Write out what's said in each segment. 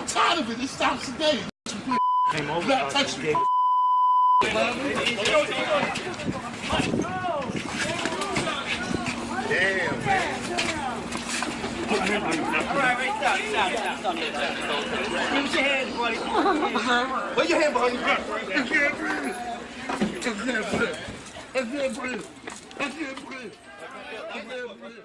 I'm tired of it. It stops today. Came over. Black touch me. Damn. Put your hand behind your back. That's it, brother. That's it, brother. That's it, brother. That's it, brother. That's it, brother.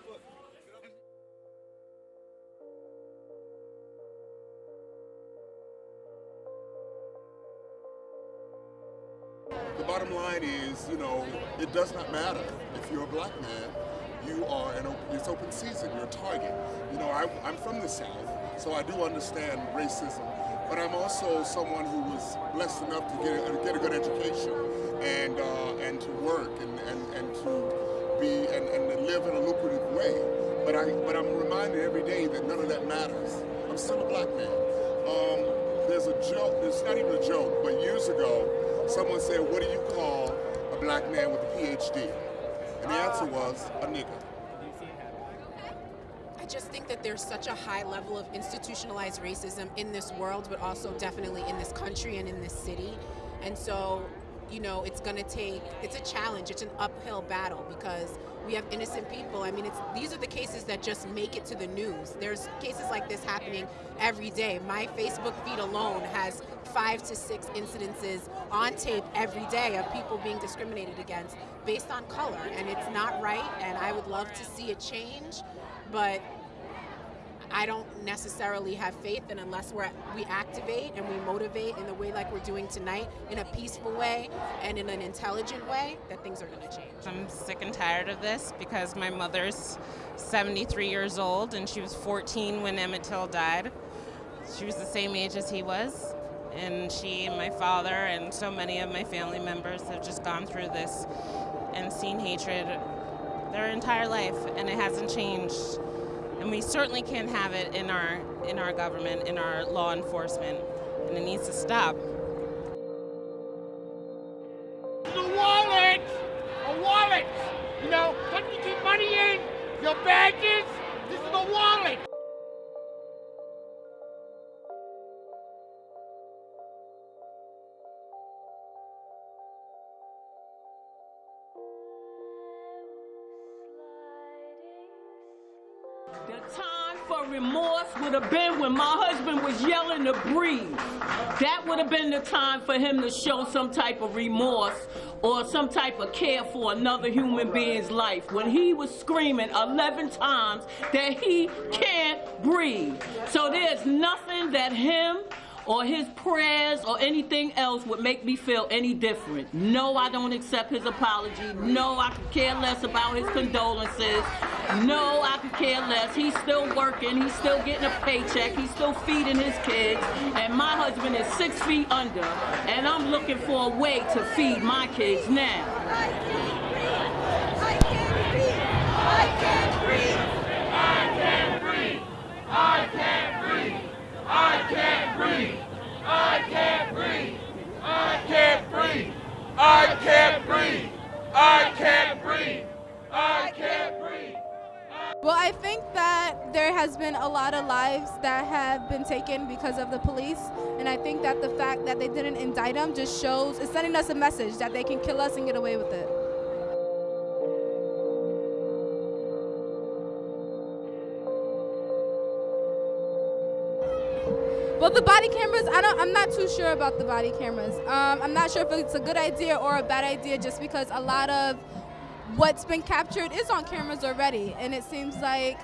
Bottom line is, you know, it does not matter if you're a black man. You are an open, it's open season. You're a target. You know, I, I'm from the South, so I do understand racism. But I'm also someone who was blessed enough to get a, get a good education and uh, and to work and, and, and to be and, and to live in a lucrative way. But I but I'm reminded every day that none of that matters. I'm still a black man. Um, there's a joke. It's not even a joke. But years ago, someone said, "What do you call a black man with a PhD?" And the answer was a nigger. I just think that there's such a high level of institutionalized racism in this world, but also definitely in this country and in this city. And so, you know, it's going to take, it's a challenge, it's an uphill battle because we have innocent people. I mean, it's these are the cases that just make it to the news. There's cases like this happening every day. My Facebook feed alone has five to six incidences on tape every day of people being discriminated against based on color. And it's not right, and I would love to see a change, but I don't necessarily have faith that unless we're, we activate and we motivate in the way like we're doing tonight, in a peaceful way and in an intelligent way, that things are going to change. I'm sick and tired of this because my mother's 73 years old and she was 14 when Emmett Till died. She was the same age as he was. And she and my father and so many of my family members have just gone through this and seen hatred their entire life and it hasn't changed. And we certainly can't have it in our in our government, in our law enforcement, and it needs to stop. a wallet, a wallet. You know, something you keep money in, your badges. The time for remorse would have been when my husband was yelling to breathe. That would have been the time for him to show some type of remorse or some type of care for another human being's life. When he was screaming 11 times that he can't breathe. So there's nothing that him or his prayers or anything else would make me feel any different. No, I don't accept his apology. No, I could care less about his condolences. No, I could care less. He's still working. He's still getting a paycheck. He's still feeding his kids. And my husband is six feet under. And I'm looking for a way to feed my kids now. Well, I think that there has been a lot of lives that have been taken because of the police, and I think that the fact that they didn't indict them just shows, it's sending us a message that they can kill us and get away with it. Well, the body cameras, I don't, I'm not too sure about the body cameras. Um, I'm not sure if it's a good idea or a bad idea just because a lot of what's been captured is on cameras already, and it seems like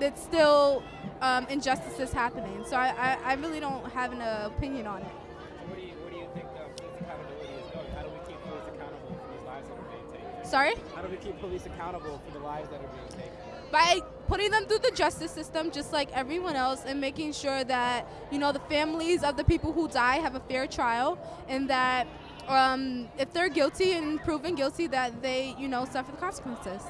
it's still um, injustices happening. So I, I, I really don't have an uh, opinion on it. What do you, what do you think police accountability is going? How do we keep police accountable for these lives that are being taken? Sorry? How do we keep police accountable for the lives that are being taken? By putting them through the justice system just like everyone else and making sure that, you know, the families of the people who die have a fair trial and that um, if they're guilty and proven guilty that they, you know, suffer the consequences.